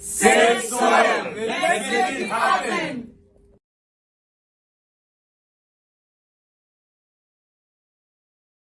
Ses soyun, milletin hakkın.